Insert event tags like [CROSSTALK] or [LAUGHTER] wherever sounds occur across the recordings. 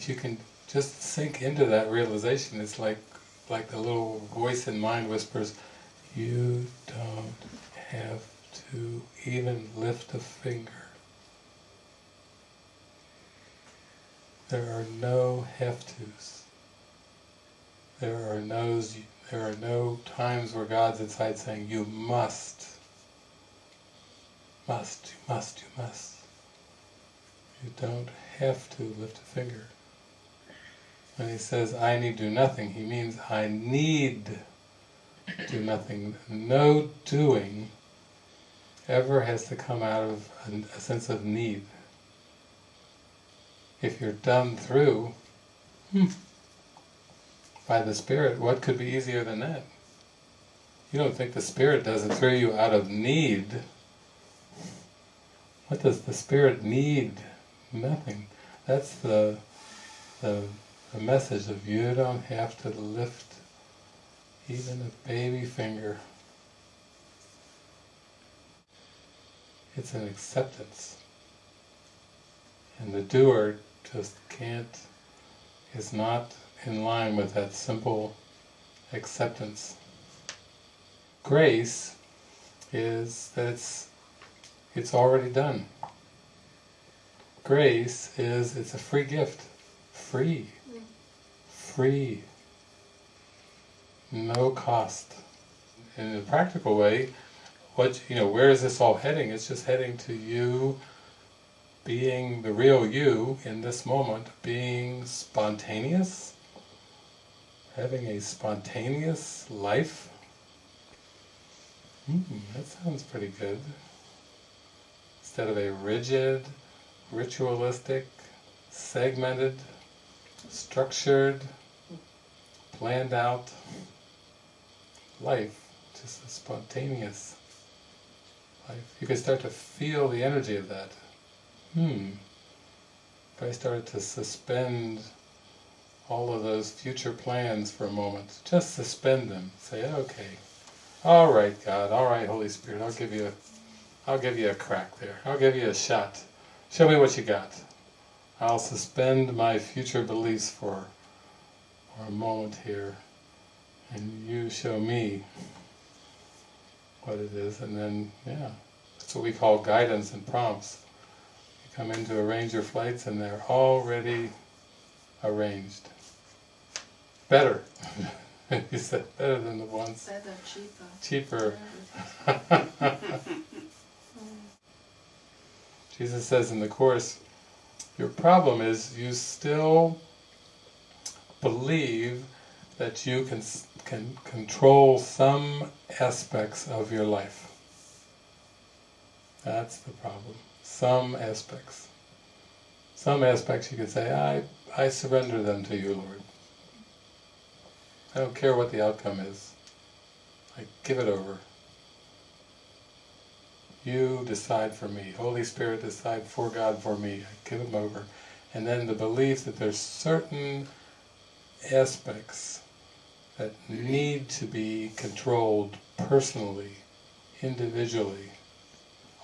if you can just sink into that realization, it's like like the little voice in mind whispers, you don't have to even lift a finger. There are no have tos. There are no there are no times where God's inside saying you must, must, you must, you must. You don't have to lift a finger. When he says, I need do nothing, he means I need do nothing. No doing ever has to come out of a, sense of need. If you're done through hmm, by the Spirit, what could be easier than that? You don't think the Spirit does it through you out of need. What does the Spirit need? Nothing. That's the, the the message of you don't have to lift even a baby finger. It's an acceptance. And the doer just can't, is not in line with that simple acceptance. Grace is that it's, it's already done. Grace is, it's a free gift. Free free, no cost. In a practical way, what you know, where is this all heading? It's just heading to you being the real you in this moment, being spontaneous, having a spontaneous life. Hmm, that sounds pretty good. Instead of a rigid, ritualistic, segmented, structured, planned out life, just a spontaneous life. You can start to feel the energy of that. Hmm, if I started to suspend all of those future plans for a moment, just suspend them, say, okay, all right God, all right Holy Spirit, I'll give you a, I'll give you a crack there, I'll give you a shot, show me what you got. I'll suspend my future beliefs for a moment here and you show me what it is and then yeah that's what we call guidance and prompts. You come in to arrange your flights and they're already arranged. Better. [LAUGHS] You said better than the ones. Better cheaper. Cheaper. [LAUGHS] [LAUGHS] Jesus says in the Course, your problem is you still believe that you can, can control some aspects of your life. That's the problem. Some aspects. Some aspects you can say, I, I surrender them to you, Lord. I don't care what the outcome is. I give it over. You decide for me. Holy Spirit decide for God for me. I give them over. And then the belief that there's certain aspects that need to be controlled personally, individually.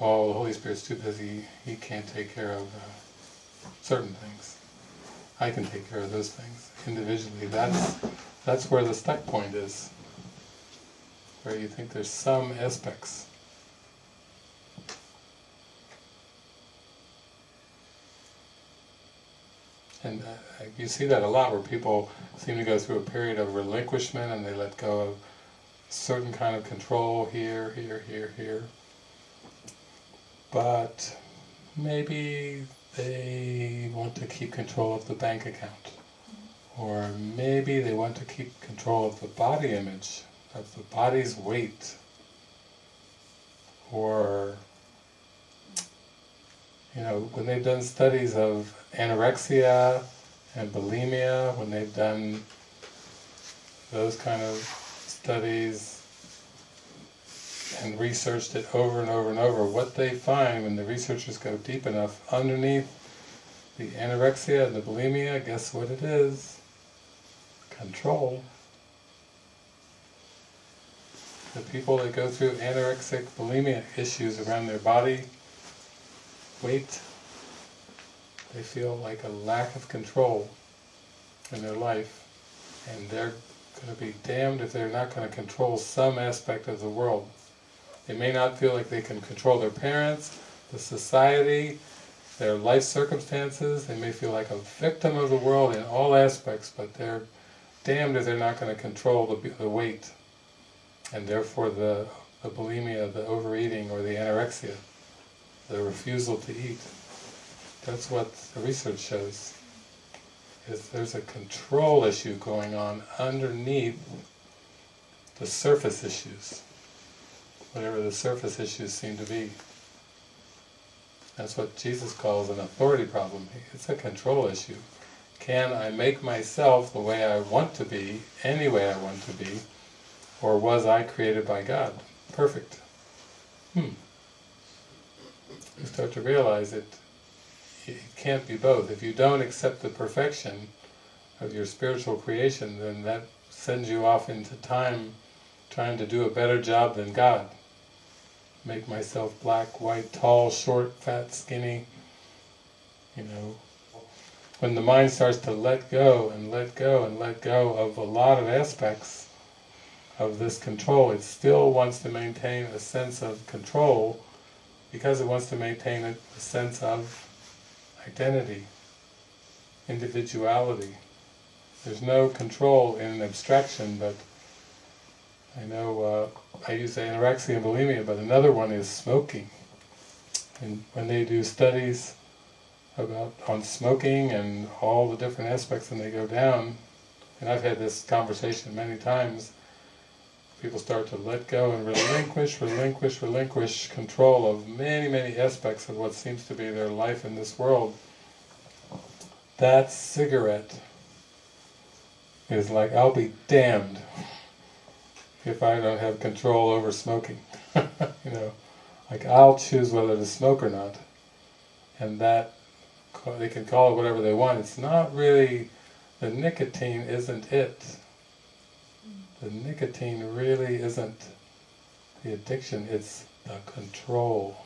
Oh, the Holy Spirit's too busy, He can't take care of uh, certain things. I can take care of those things individually. That's, that's where the stuck point is, where you think there's some aspects And uh, you see that a lot where people seem to go through a period of relinquishment and they let go of certain kind of control here, here, here, here. But maybe they want to keep control of the bank account. Or maybe they want to keep control of the body image, of the body's weight. Or, you know, when they've done studies of anorexia and bulimia, when they've done those kind of studies and researched it over and over and over, what they find when the researchers go deep enough underneath the anorexia and the bulimia, guess what it is? Control. The people that go through anorexic bulimia issues around their body, weight, they feel like a lack of control. in their life, and they're going to be damned if they're not going to control some aspect of the world. They may not feel like they can control their parents, the society, their life circumstances, they may feel like a victim of the world in all aspects, but they're damned if they're not going to control the, the weight, and therefore the, the bulimia, the overeating, or the anorexia, the refusal to eat. That's what the research shows is there's a control issue going on underneath the surface issues, whatever the surface issues seem to be. That's what Jesus calls an authority problem. It's a control issue. Can I make myself the way I want to be, any way I want to be, or was I created by God? Perfect. Hmm. You start to realize it it can't be both. If you don't accept the perfection of your spiritual creation, then that sends you off into time trying to do a better job than God. Make myself black, white, tall, short, fat, skinny, you know. When the mind starts to let go and let go and let go of a lot of aspects of this control, it still wants to maintain a sense of control because it wants to maintain a, a sense of identity, individuality. There's no control in an abstraction, but I know uh, I use anorexia and bulimia, but another one is smoking. And when they do studies about on smoking and all the different aspects and they go down, and I've had this conversation many times, people start to let go and relinquish, relinquish, relinquish control of many, many aspects of what seems to be their life in this world, that cigarette is like, I'll be damned if I don't have control over smoking. [LAUGHS] you know, like I'll choose whether to smoke or not. And that, they can call it whatever they want, it's not really, the nicotine isn't it the nicotine really isn't the addiction, it's the control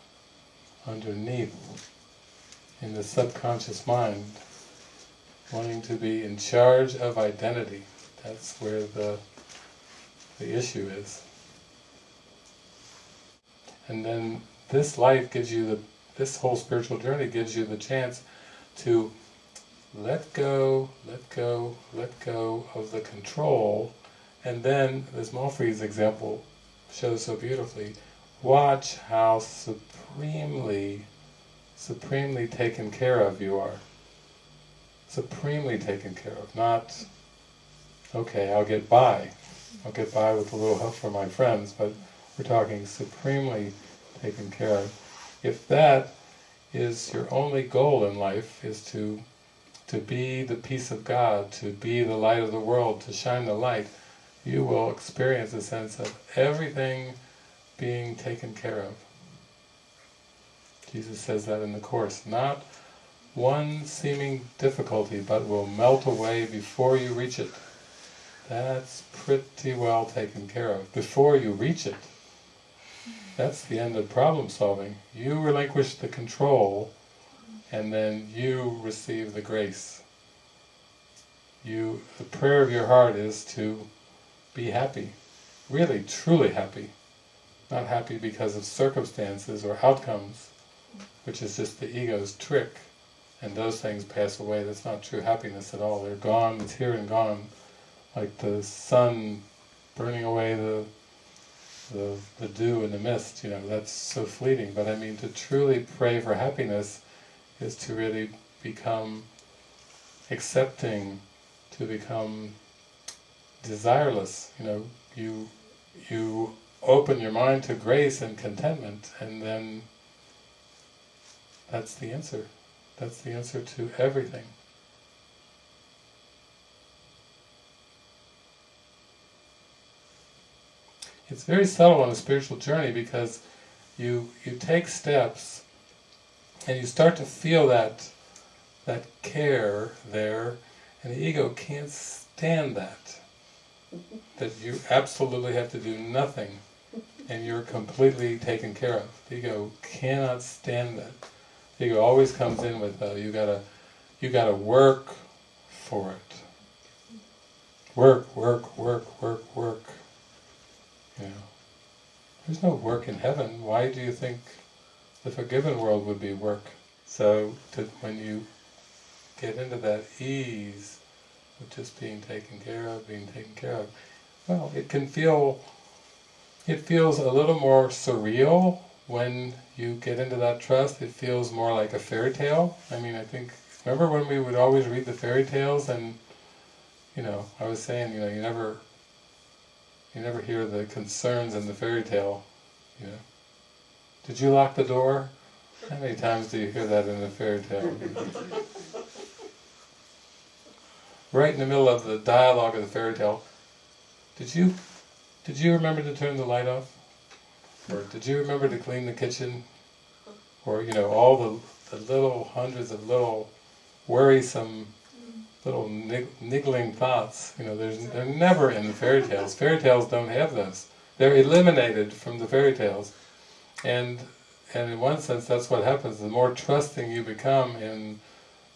underneath in the subconscious mind, wanting to be in charge of identity. That's where the, the issue is. And then this life gives you the, this whole spiritual journey gives you the chance to let go, let go, let go of the control and then, this Malfre's example shows so beautifully, watch how supremely, supremely taken care of you are. Supremely taken care of, not, okay, I'll get by. I'll get by with a little help from my friends, but we're talking supremely taken care of. If that is your only goal in life, is to to be the peace of God, to be the light of the world, to shine the light, you will experience a sense of everything being taken care of. Jesus says that in the Course. Not one seeming difficulty, but will melt away before you reach it. That's pretty well taken care of, before you reach it. That's the end of problem solving. You relinquish the control, and then you receive the grace. You, the prayer of your heart is to be happy, really truly happy, not happy because of circumstances or outcomes, which is just the ego's trick, and those things pass away, that's not true happiness at all, they're gone, it's here and gone, like the sun burning away the, the, the dew and the mist, you know, that's so fleeting, but I mean to truly pray for happiness is to really become accepting, to become desireless, you know, you you open your mind to grace and contentment and then that's the answer. That's the answer to everything. It's very subtle on a spiritual journey because you you take steps and you start to feel that that care there and the ego can't stand that that you absolutely have to do nothing and you're completely taken care of. The ego cannot stand that. The ego always comes in with, uh, you gotta, you gotta work for it. work, work, work, work, work. You know, there's no work in heaven. Why do you think the forgiven world would be work? So to, when you get into that ease of just being taken care of, being taken care of, well, it can feel, it feels a little more surreal when you get into that trust. It feels more like a fairy tale. I mean, I think, remember when we would always read the fairy tales and, you know, I was saying, you know, you never, you never hear the concerns in the fairy tale, you know. Did you lock the door? How many times do you hear that in a fairy tale? [LAUGHS] right in the middle of the dialogue of the fairy tale, did you did you remember to turn the light off? Or did you remember to clean the kitchen? Or, you know, all the, the little hundreds of little worrisome little nig niggling thoughts, you know, they're never in the fairy tales. Fairy tales don't have those. They're eliminated from the fairy tales. And, and in one sense that's what happens, the more trusting you become in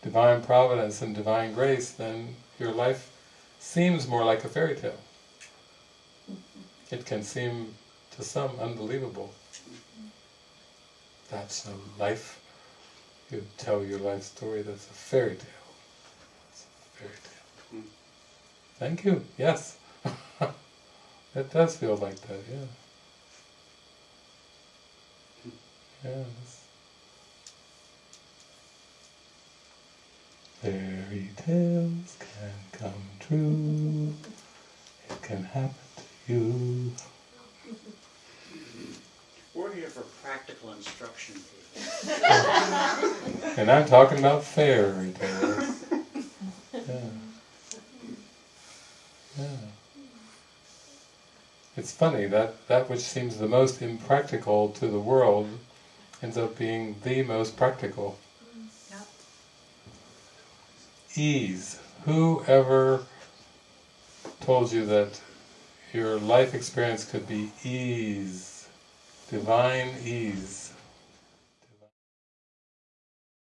divine providence and divine grace, then your life seems more like a fairy tale. It can seem to some unbelievable. That's no life. You tell your life story, that's a fairy tale. A fairy tale. Thank you, yes. [LAUGHS] it does feel like that, yeah. Yes. Fairy tales can come true. It can happen to you. We're here for practical instruction. [LAUGHS] And I'm talking about fairy tales. Yeah. Yeah. It's funny, that, that which seems the most impractical to the world ends up being the most practical. Ease. Who ever told you that your life experience could be ease? Divine ease.